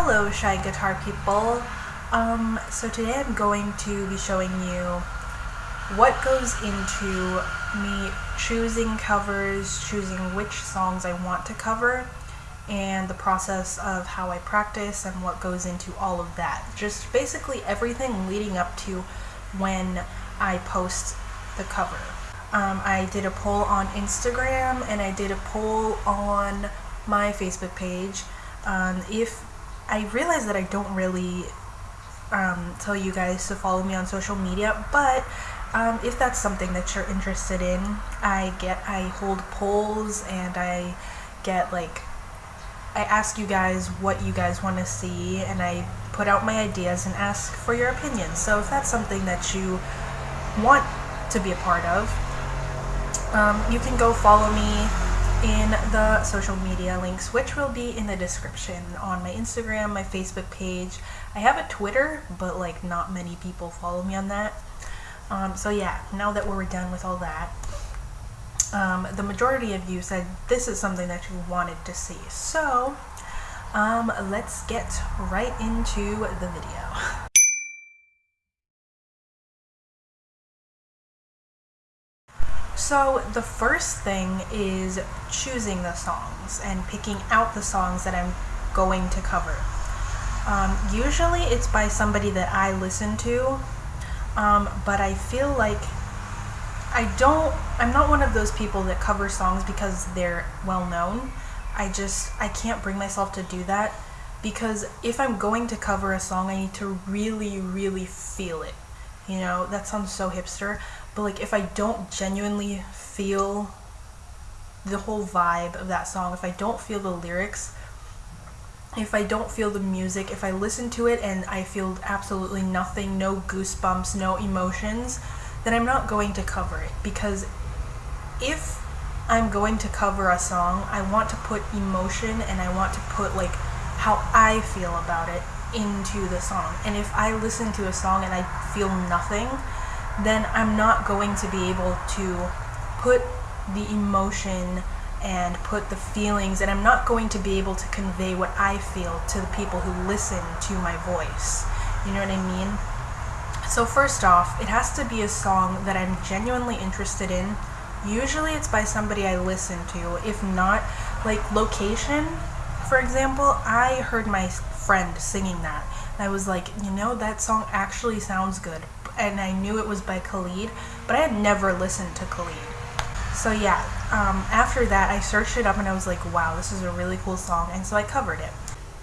Hello Shy Guitar people. Um, so today I'm going to be showing you what goes into me choosing covers, choosing which songs I want to cover, and the process of how I practice and what goes into all of that. Just basically everything leading up to when I post the cover. Um, I did a poll on Instagram and I did a poll on my Facebook page. Um, if I realize that I don't really um, tell you guys to follow me on social media, but um, if that's something that you're interested in, I get I hold polls and I get like I ask you guys what you guys want to see and I put out my ideas and ask for your opinions. So if that's something that you want to be a part of, um, you can go follow me in the social media links, which will be in the description on my Instagram, my Facebook page. I have a Twitter, but like not many people follow me on that. Um, so yeah, now that we're done with all that, um, the majority of you said this is something that you wanted to see. So um, let's get right into the video. So the first thing is choosing the songs and picking out the songs that I'm going to cover. Um, usually it's by somebody that I listen to, um, but I feel like I don't, I'm not one of those people that cover songs because they're well known. I just, I can't bring myself to do that because if I'm going to cover a song, I need to really, really feel it. You know, that sounds so hipster, but like if I don't genuinely feel the whole vibe of that song, if I don't feel the lyrics, if I don't feel the music, if I listen to it and I feel absolutely nothing, no goosebumps, no emotions, then I'm not going to cover it because if I'm going to cover a song, I want to put emotion and I want to put like how I feel about it into the song. And if I listen to a song and I feel nothing, then I'm not going to be able to put the emotion and put the feelings and I'm not going to be able to convey what I feel to the people who listen to my voice. You know what I mean? So first off, it has to be a song that I'm genuinely interested in. Usually it's by somebody I listen to. If not, like Location, for example, I heard my friend singing that. And I was like, you know, that song actually sounds good. And I knew it was by Khalid, but I had never listened to Khalid. So yeah, um, after that I searched it up and I was like, wow, this is a really cool song. And so I covered it.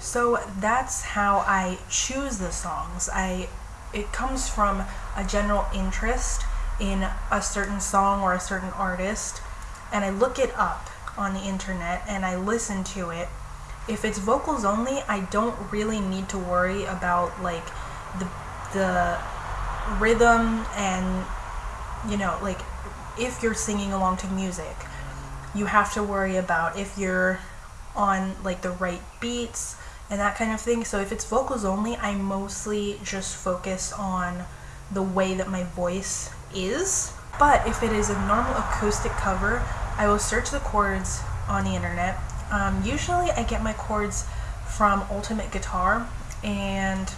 So that's how I choose the songs. I It comes from a general interest in a certain song or a certain artist. And I look it up on the internet and I listen to it if it's vocals only, I don't really need to worry about like the the rhythm and you know, like if you're singing along to music, you have to worry about if you're on like the right beats and that kind of thing. So if it's vocals only, I mostly just focus on the way that my voice is. But if it is a normal acoustic cover, I will search the chords on the internet um, usually I get my chords from Ultimate Guitar and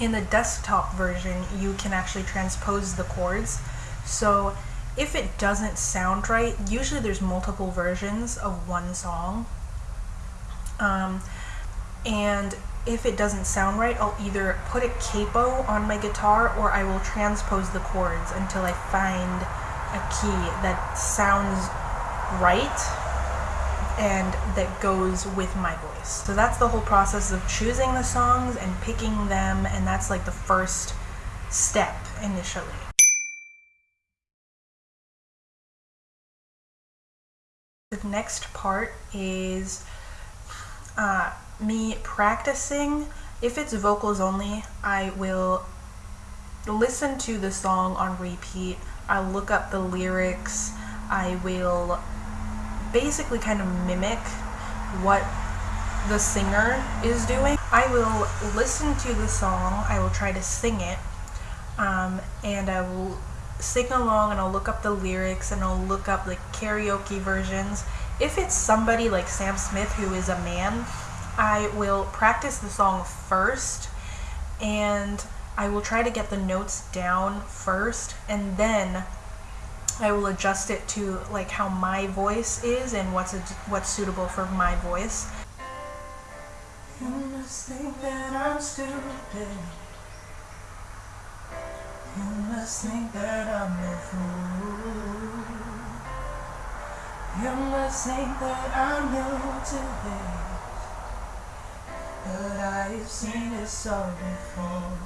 in the desktop version you can actually transpose the chords. So if it doesn't sound right, usually there's multiple versions of one song. Um, and if it doesn't sound right, I'll either put a capo on my guitar or I will transpose the chords until I find a key that sounds right and that goes with my voice. So that's the whole process of choosing the songs and picking them and that's like the first step initially. The next part is uh, me practicing. If it's vocals only, I will listen to the song on repeat. I'll look up the lyrics. I will basically kind of mimic what the singer is doing. I will listen to the song, I will try to sing it, um, and I will sing along and I'll look up the lyrics and I'll look up like karaoke versions. If it's somebody like Sam Smith who is a man, I will practice the song first and I will try to get the notes down first and then I will adjust it to like how my voice is and what's a, what's suitable for my voice. You must think that I'm stupid. You must think that I'm a fool. You must think that I'm new to this. But I've seen this all before.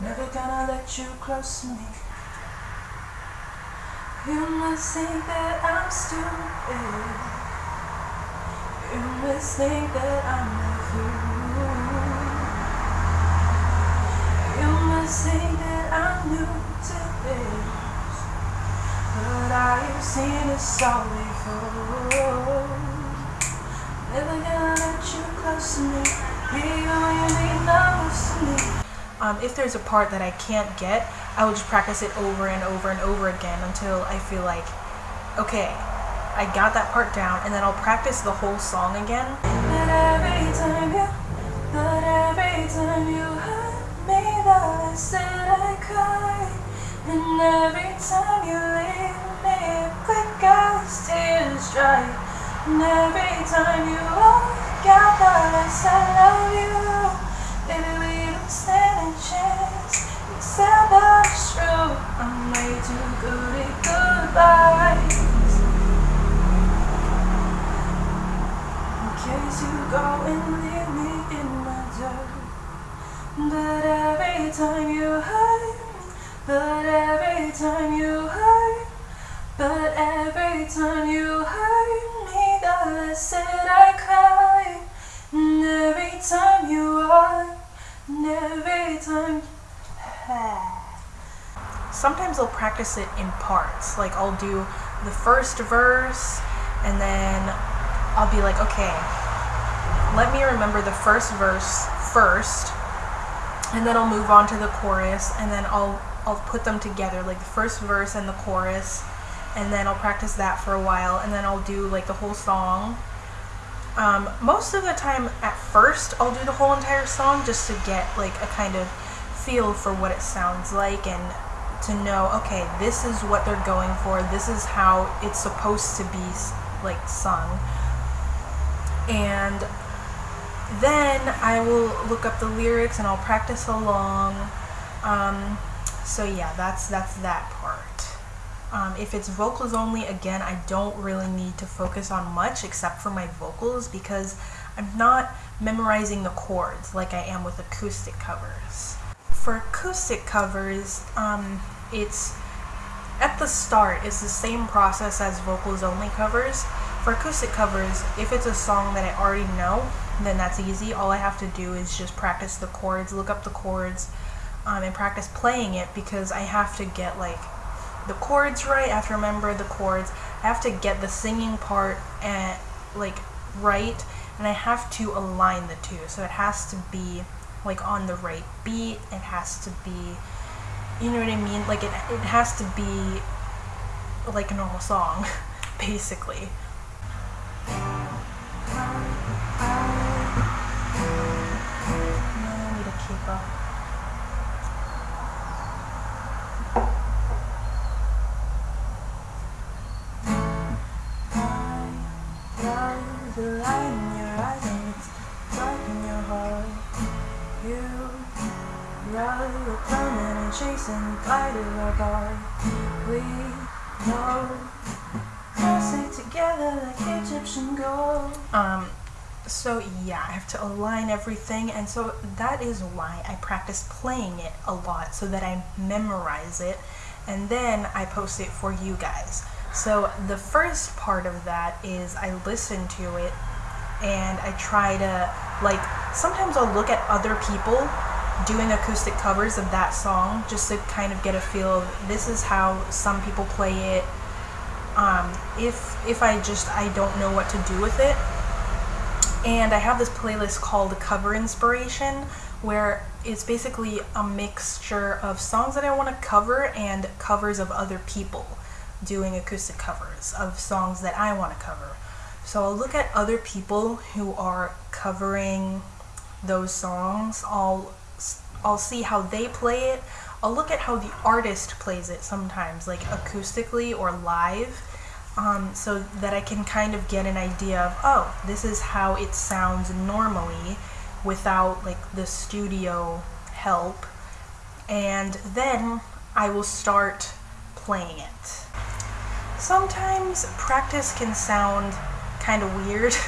Never gonna let you close to me. You must think that I'm stupid. You must think that I'm a fool. You must think that I'm new to this. But I've seen before. Never gonna let you close to me. You to me. Um, if there's a part that I can't get, I will just practice it over and over and over again until I feel like, okay, I got that part down, and then I'll practice the whole song again. But every time you, but every time you hurt me, I and every time you leave me, quick as tears dry, and every time you walk out, I love you, baby, we don't stand a chance. Said true. I'm way too good at goodbyes. Sometimes I'll practice it in parts. Like I'll do the first verse and then I'll be like, okay, let me remember the first verse first and then I'll move on to the chorus and then I'll I'll put them together like the first verse and the chorus and then I'll practice that for a while and then I'll do like the whole song um, most of the time at first I'll do the whole entire song just to get like a kind of feel for what it sounds like and to know okay this is what they're going for this is how it's supposed to be like sung and then I will look up the lyrics and I'll practice along. Um, so yeah, that's that's that part. Um, if it's vocals only, again, I don't really need to focus on much except for my vocals because I'm not memorizing the chords like I am with acoustic covers. For acoustic covers, um, it's at the start, it's the same process as vocals only covers. For acoustic covers, if it's a song that I already know, then that's easy. All I have to do is just practice the chords, look up the chords, um, and practice playing it because I have to get like the chords right. I have to remember the chords. I have to get the singing part and like right, and I have to align the two. So it has to be like on the right beat. It has to be, you know what I mean? Like it, it has to be like a normal song, basically. Chasing our God. We know stay together like Egyptian gold. Um. So yeah, I have to align everything, and so that is why I practice playing it a lot so that I memorize it, and then I post it for you guys. So the first part of that is I listen to it and I try to like sometimes I'll look at other people doing acoustic covers of that song just to kind of get a feel of this is how some people play it. Um, if if I just I don't know what to do with it. And I have this playlist called Cover Inspiration where it's basically a mixture of songs that I want to cover and covers of other people doing acoustic covers of songs that I want to cover. So I'll look at other people who are covering those songs. I'll I'll see how they play it. I'll look at how the artist plays it sometimes, like acoustically or live, um, so that I can kind of get an idea of, oh, this is how it sounds normally without like the studio help. And then I will start playing it. Sometimes practice can sound kind of weird.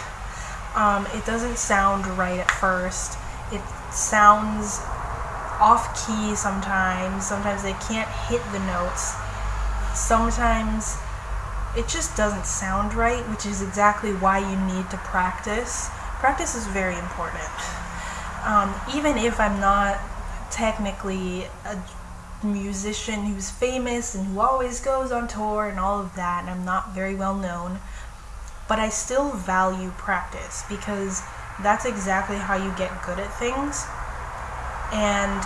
Um, it doesn't sound right at first. It sounds off key sometimes. Sometimes they can't hit the notes. Sometimes it just doesn't sound right, which is exactly why you need to practice. Practice is very important. Um, even if I'm not technically a musician who's famous and who always goes on tour and all of that, and I'm not very well known, but I still value practice because that's exactly how you get good at things. And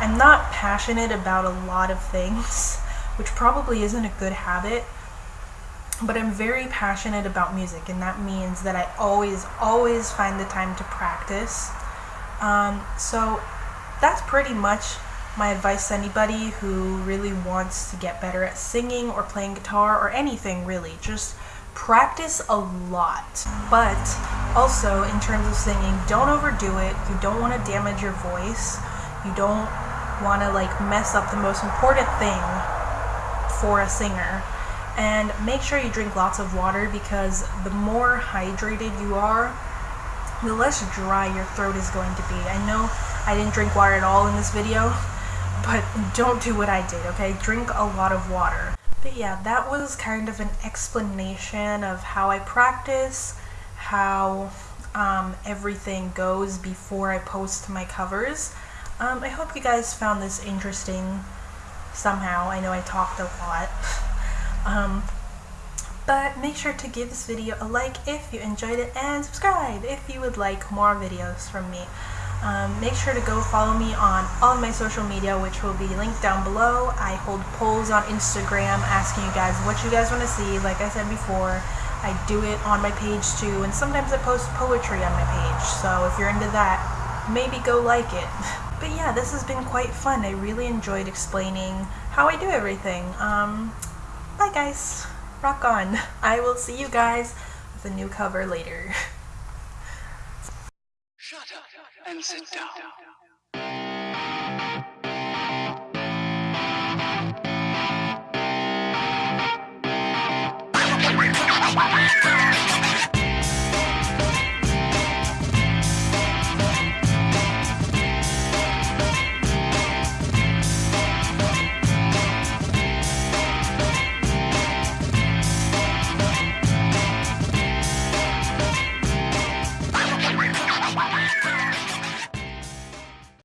I'm not passionate about a lot of things, which probably isn't a good habit, but I'm very passionate about music, and that means that I always, always find the time to practice. Um, so that's pretty much my advice to anybody who really wants to get better at singing or playing guitar or anything really. Just practice a lot. But also, in terms of singing, don't overdo it. You don't want to damage your voice. You don't want to like mess up the most important thing for a singer. And make sure you drink lots of water because the more hydrated you are, the less dry your throat is going to be. I know I didn't drink water at all in this video, but don't do what I did, okay? Drink a lot of water. But yeah, that was kind of an explanation of how I practice, how um, everything goes before I post my covers. Um, I hope you guys found this interesting somehow. I know I talked a lot. um, but make sure to give this video a like if you enjoyed it and subscribe if you would like more videos from me. Um, make sure to go follow me on all my social media, which will be linked down below. I hold polls on Instagram asking you guys what you guys want to see. Like I said before, I do it on my page too, and sometimes I post poetry on my page. So if you're into that, maybe go like it. But yeah, this has been quite fun. I really enjoyed explaining how I do everything. Um, bye guys. Rock on. I will see you guys with a new cover later. Shut up and sit down.